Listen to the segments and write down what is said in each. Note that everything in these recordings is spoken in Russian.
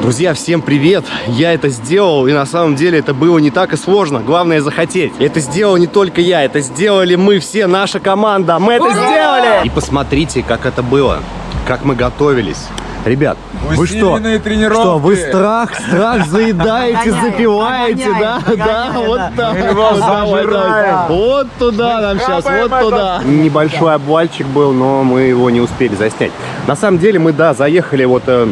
Друзья, всем привет! Я это сделал, и на самом деле это было не так и сложно. Главное захотеть. Это сделал не только я, это сделали мы все, наша команда. Мы это сделали! И посмотрите, как это было, как мы готовились. Ребят, вы что? тренировки. Что, вы страх, страх заедаете, запиваете, да? Да, вот так. Вот вот туда нам сейчас, вот туда. Небольшой обвальчик был, но мы его не успели заснять. На самом деле мы, да, заехали вот э,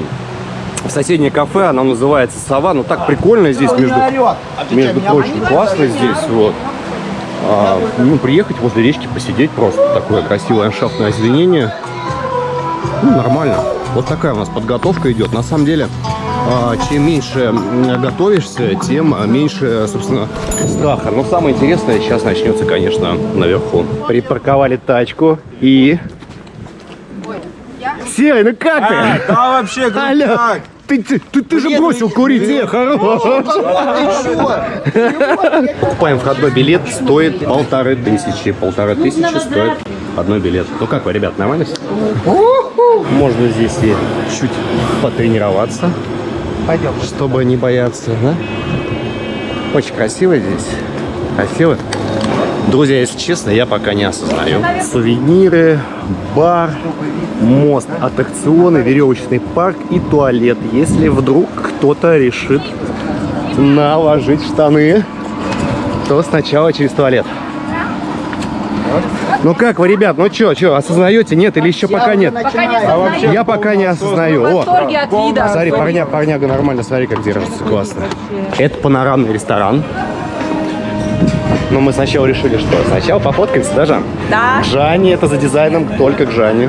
в соседнее кафе, оно называется «Сова». Ну так прикольно здесь, между, между прочим, классно здесь, вот. А, ну, приехать возле речки, посидеть просто. Такое красивое ландшафтное озеленение. Ну, нормально. Вот такая у нас подготовка идет. На самом деле, а, чем меньше готовишься, тем а, меньше, собственно, страха. Но самое интересное сейчас начнется, конечно, наверху. Припарковали тачку и... Серый, ну как ты? А, да вообще. Алло, ты, ты, ты, ты же бросил курить, э, хорош. Покупаем входной билет, стоит полторы тысячи. Полторы тысячи стоит входной билет. Ну как вы, ребят, нормально все? Можно здесь и чуть потренироваться. Пойдем. Чтобы не бояться, да? Очень красиво здесь. Красиво. Друзья, если честно, я пока не осознаю. Сувениры, бар, мост, аттракционы, веревочный парк и туалет. Если вдруг кто-то решит наложить штаны, то сначала через туалет. Ну как вы, ребят, ну чё, чё, осознаете, нет или еще пока нет? Пока не осознаем. Я пока не осознаю. В О, восторге от вида. смотри, парня, парняга нормально, смотри, как держится, классно. Это панорамный ресторан. Но мы сначала решили, что сначала пофоткаемся, да, Жан? Да. К Жанне, это за дизайном, только к Жанне.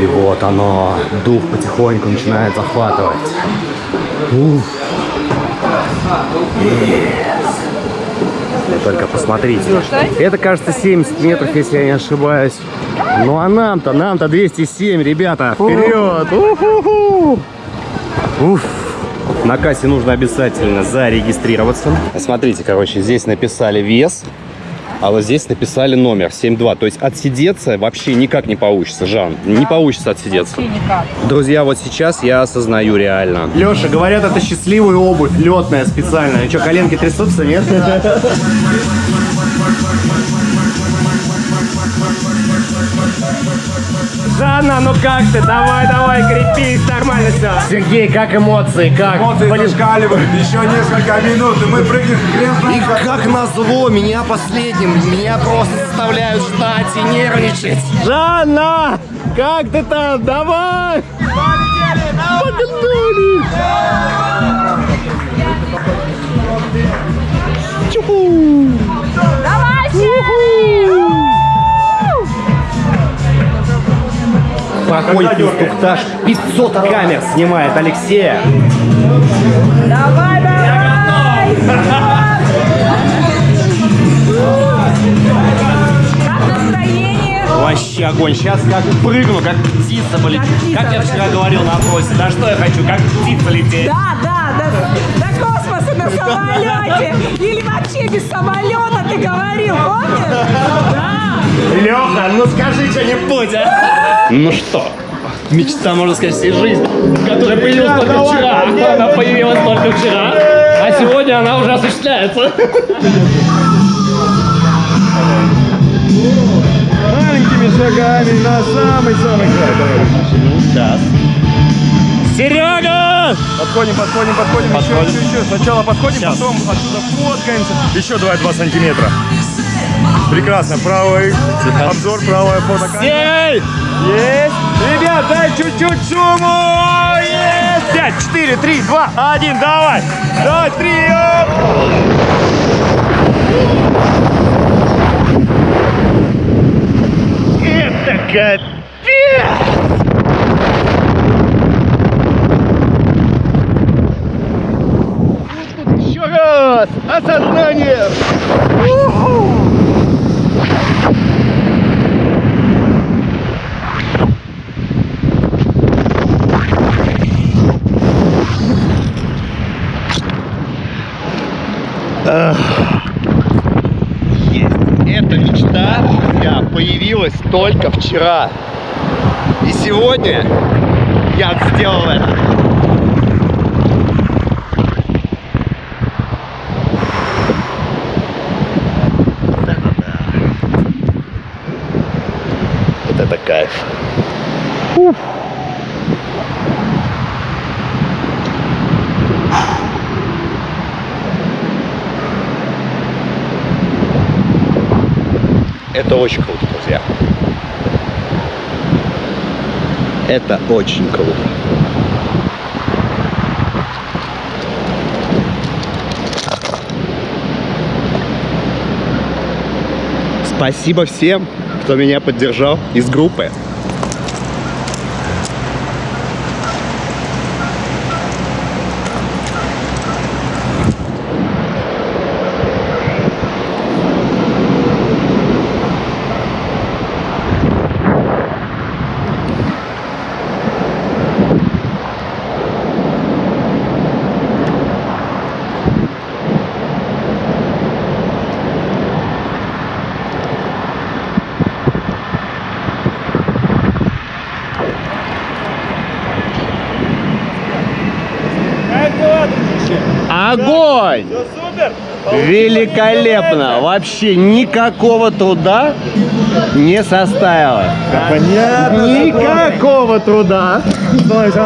И вот оно, дух потихоньку начинает захватывать. Уф. Yes. Только посмотрите. Это, кажется, 70 метров, если я не ошибаюсь. Ну а нам-то, нам-то 207, ребята. Вперед! Уф. На кассе нужно обязательно зарегистрироваться. Смотрите, короче, здесь написали вес, а вот здесь написали номер 72. То есть отсидеться вообще никак не получится, Жан. Не получится отсидеться. Вообще никак. Друзья, вот сейчас я осознаю реально. Леша, говорят, это счастливая обувь, летная специальная. Что, коленки трясутся, нет? Жанна, ну как ты? Давай, давай, крепись, нормально все. Сергей, как эмоции? Как? Эмоции Полет- зашкаливают. Еще несколько минут, и мы прыгнем хрен И знает как. назло, меня последним, меня просто заставляют ждать и нервничать. Жанна, как ты там? Давай! Погнали! Чуху! Проходит инструктаж, 500 камер снимает Алексея. Давай, давай! Как настроение? Вообще огонь. Сейчас как прыгну, как птица полечу. Как Как я вчера как говорил на опросе. Да что я хочу, как птица лететь. Да, да, да. До космоса на самолете. Или вообще без самолета ты говорил, помнишь? Да. Леха, ну скажи что-нибудь, а? Ну что? Мечта, можно сказать, всей жизни, которая появилась только вчера. Она появилась только вчера, а сегодня она уже осуществляется. Маленькими шагами на самый-самый край. Сейчас. Серега! Подходим, подходим, подходим, Подходим. Еще, еще, еще. Сначала подходим, Сейчас. потом отсюда фоткаемся. Еще давай 2 сантиметра. Прекрасно. Правый обзор, правая фото. Эй! Есть. Ребят, дай чуть-чуть шуму. Есть. 5, 4, 3, 2, 1, давай. Давай, три. оп. Это капец! Еще раз! Осознание! Появилась только вчера. И сегодня я сделал это. Вот это да. Вот это кайф. Это очень круто, друзья. Это очень круто. Спасибо всем, кто меня поддержал из группы. Огонь! Все супер? Великолепно! Вообще никакого труда не составило. Понятно. Никакого труда. Давайте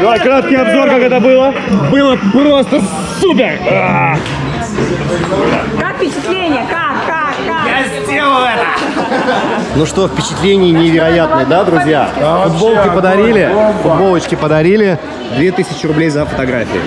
Давай краткий обзор, как это было. Было просто супер! Как впечатление? Как, как, как? Ну что, впечатление невероятное, да, друзья? Футболки подарили, футболочки подарили, 2000 рублей за фотографии.